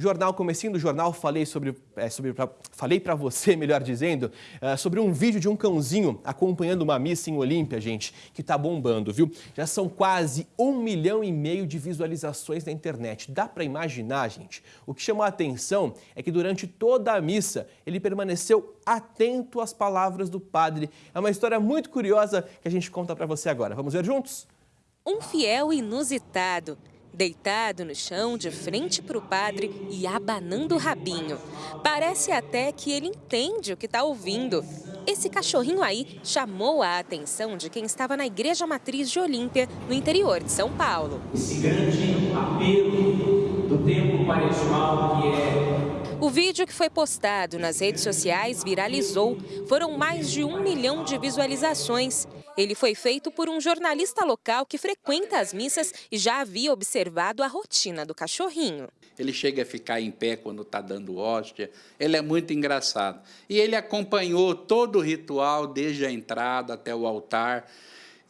Jornal, comecinho do jornal, falei sobre, é, sobre pra, falei para você, melhor dizendo, é, sobre um vídeo de um cãozinho acompanhando uma missa em Olímpia, gente, que tá bombando, viu? Já são quase um milhão e meio de visualizações na internet. Dá para imaginar, gente? O que chamou a atenção é que durante toda a missa ele permaneceu atento às palavras do padre. É uma história muito curiosa que a gente conta para você agora. Vamos ver juntos? Um fiel inusitado deitado no chão, de frente para o padre e abanando o rabinho. Parece até que ele entende o que está ouvindo. Esse cachorrinho aí chamou a atenção de quem estava na Igreja Matriz de Olímpia, no interior de São Paulo. Esse grande apelo do tempo quaresmal que é o vídeo que foi postado nas redes sociais viralizou. Foram mais de um milhão de visualizações. Ele foi feito por um jornalista local que frequenta as missas e já havia observado a rotina do cachorrinho. Ele chega a ficar em pé quando está dando hóstia. Ele é muito engraçado. E ele acompanhou todo o ritual, desde a entrada até o altar.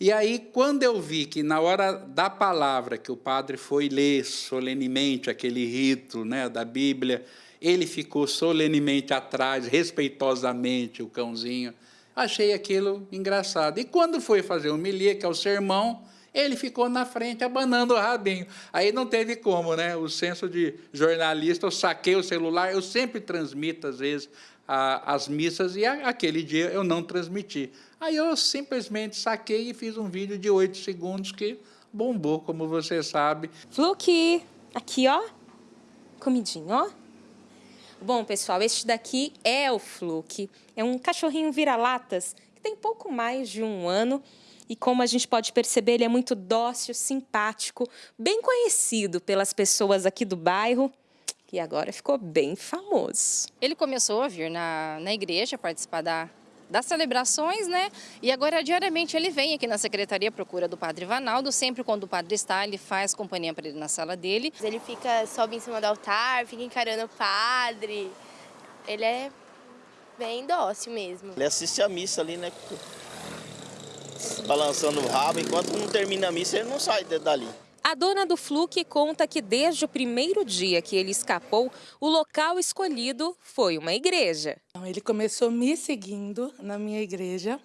E aí, quando eu vi que na hora da palavra que o padre foi ler solenemente aquele rito né, da Bíblia, ele ficou solenemente atrás, respeitosamente, o cãozinho. Achei aquilo engraçado. E quando foi fazer o homilia, que é o sermão, ele ficou na frente, abanando o rabinho. Aí não teve como, né? O senso de jornalista, eu saquei o celular, eu sempre transmito, às vezes, a, as missas, e a, aquele dia eu não transmiti. Aí eu simplesmente saquei e fiz um vídeo de oito segundos que bombou, como você sabe. Fluke, aqui, ó, comidinho, ó. Bom, pessoal, este daqui é o Fluke. É um cachorrinho vira-latas que tem pouco mais de um ano. E como a gente pode perceber, ele é muito dócil, simpático, bem conhecido pelas pessoas aqui do bairro e agora ficou bem famoso. Ele começou a vir na, na igreja participar da das celebrações, né? E agora, diariamente, ele vem aqui na secretaria procura do Padre Vanaldo. Sempre quando o padre está, ele faz companhia para ele na sala dele. Ele fica, sobe em cima do altar, fica encarando o padre. Ele é bem dócil mesmo. Ele assiste a missa ali, né? Balançando o rabo. Enquanto não termina a missa, ele não sai dali. A dona do Fluke conta que desde o primeiro dia que ele escapou, o local escolhido foi uma igreja. Ele começou me seguindo na minha igreja.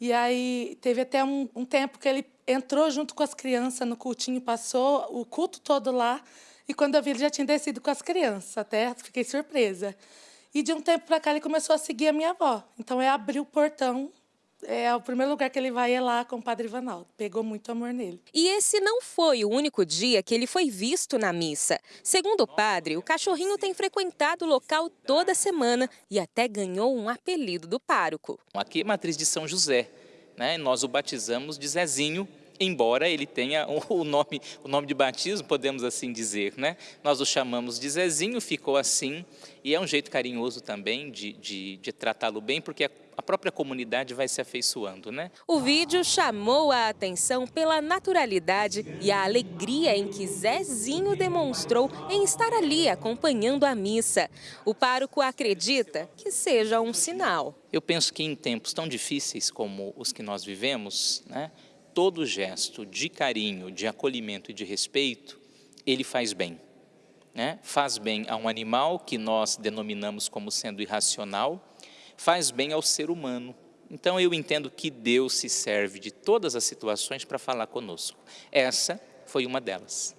E aí teve até um, um tempo que ele entrou junto com as crianças no cultinho, passou o culto todo lá. E quando eu vi, ele já tinha descido com as crianças, até fiquei surpresa. E de um tempo para cá ele começou a seguir a minha avó. Então é abrir o portão é o primeiro lugar que ele vai é lá com o Padre Ivanaldo. Pegou muito amor nele. E esse não foi o único dia que ele foi visto na missa. Segundo o padre, o cachorrinho tem frequentado o local toda semana e até ganhou um apelido do pároco. Aqui é matriz de São José, né? Nós o batizamos de Zezinho, embora ele tenha o nome, o nome de batismo, podemos assim dizer, né? Nós o chamamos de Zezinho, ficou assim, e é um jeito carinhoso também de, de, de tratá-lo bem, porque a própria comunidade vai se afeiçoando, né? O vídeo chamou a atenção pela naturalidade e a alegria em que Zezinho demonstrou em estar ali acompanhando a missa. O pároco acredita que seja um sinal. Eu penso que em tempos tão difíceis como os que nós vivemos, né, todo gesto de carinho, de acolhimento e de respeito, ele faz bem. Né? Faz bem a um animal que nós denominamos como sendo irracional, faz bem ao ser humano. Então eu entendo que Deus se serve de todas as situações para falar conosco. Essa foi uma delas.